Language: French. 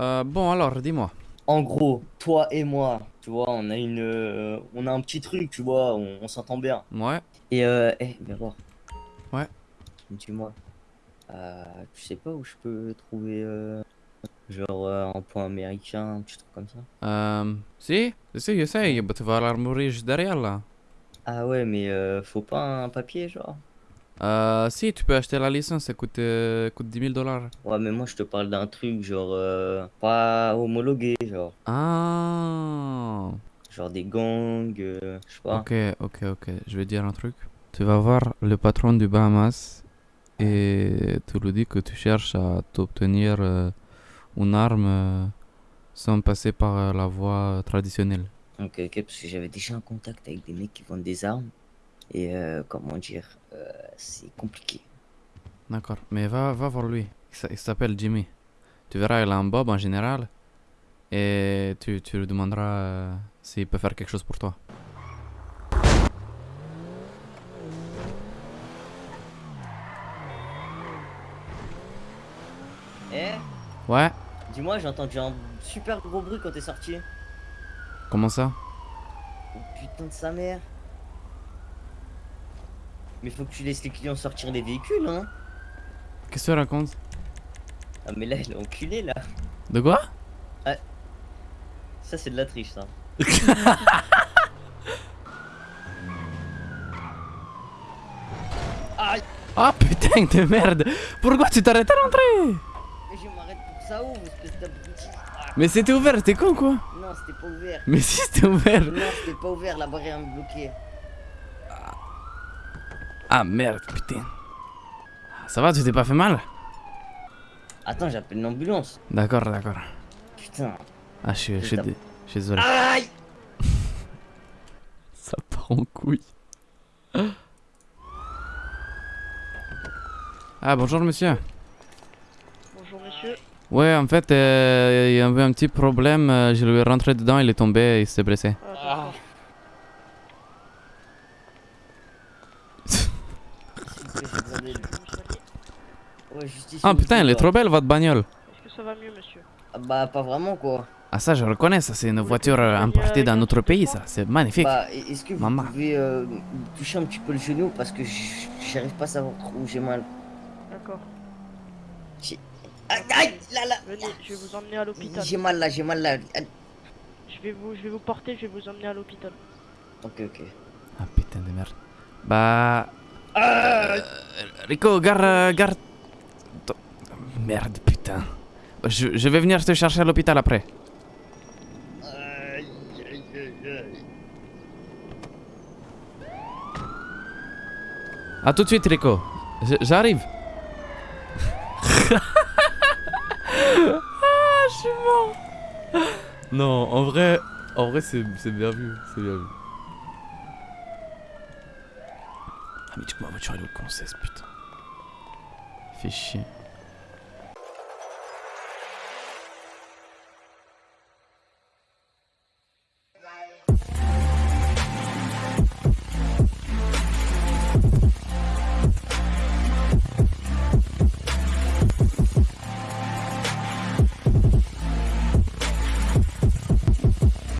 Euh, bon, alors, dis-moi. En gros, toi et moi, tu vois, on a une, euh, on a un petit truc, tu vois, on, on s'entend bien. Ouais. Et euh, eh, voir. Ouais. Dis-moi, euh, tu sais pas où je peux trouver, euh, genre euh, un point américain, un petit truc comme ça? Euh, si, si, essaye. Bah, tu vas à l'armurerie juste derrière, là. Ah ouais, mais euh, faut pas un papier, genre? Euh, si, tu peux acheter la licence, ça coûte, euh, coûte 10 000 dollars. Ouais, mais moi je te parle d'un truc genre euh, pas homologué, genre, Ah. genre des gangs, je sais pas. Ok, ok, ok. Je vais dire un truc. Tu vas voir le patron du Bahamas et tu lui dis que tu cherches à t'obtenir une arme sans passer par la voie traditionnelle. Ok, ok, parce que j'avais déjà un contact avec des mecs qui vendent des armes et euh, comment dire, euh, c'est compliqué. D'accord. Mais va, va voir lui. Il s'a- il s'appelle Jimmy. Tu verras, il a un bob en général. Et tu, tu lui demanderas euh, s'il peut faire quelque chose pour toi. Eh, Ouais dis-moi, j'ai entendu un super gros bruit quand t'es sorti. Comment ça? Oh putain de sa mère. Mais faut que tu laisses les clients sortir des véhicules, hein. Qu'est-ce que tu racontes? Ah mais là, il est enculé là. De quoi? Ça c'est de la triche, ça. Aïe Ah putain de merde Pourquoi tu t'arrêtes à l'entrée? Mais je m'arrête pour ça où, espèce d'abruti Ah, Mais c'était ouvert, t'es con quoi? Non, c'était pas ouvert. Mais si c'était ouvert Non, c'était pas ouvert, la barrière me bloquait. Ah merde, putain. Ça va, tu t'es pas fait mal Attends, j'appelle une ambulance. D'accord, d'accord. Putain. Ah, je suis, je suis Putain. dé- je suis désolé. Aïe Ça part en couille. Ah, bonjour monsieur. Bonjour monsieur. Ouais, en fait, euh, il y avait un petit problème. euh, Je lui ai rentré dedans, il est tombé et il s'est blessé. Ah, d'accord. S'il te plaît, c'est bordel. Je vais vous soigner. Ouais, Ah putain, elle est trop belle votre bagnole. Est-ce que ça va mieux monsieur Ah Bah, pas vraiment quoi. Ah ça, je reconnais, ça c'est une voiture euh, importée d'un un autre pays, ça. C'est magnifique. Bah, est-ce que vous Maman. pouvez euh, toucher un petit peu le genou parce que j'arrive pas à savoir où j'ai mal. D'accord. Aïe, aïe, là, là. Venez, je vais vous emmener à l'hôpital. J'ai mal là, j'ai mal là. Ah, Je vais vous, je vais vous porter, je vais vous emmener à l'hôpital. Ok, ok. Ah putain de merde. Bah... Euh, Rico, garde... euh, garde... Merde, putain. Je, je vais venir te chercher à l'hôpital après. À tout de suite, Rico. J'arrive. ah, je suis mort. Non, en vrai, en vrai, c'est bien vu, c'est bien vu. Ah mais tu ma voiture elle est au con, putain. Fait chier.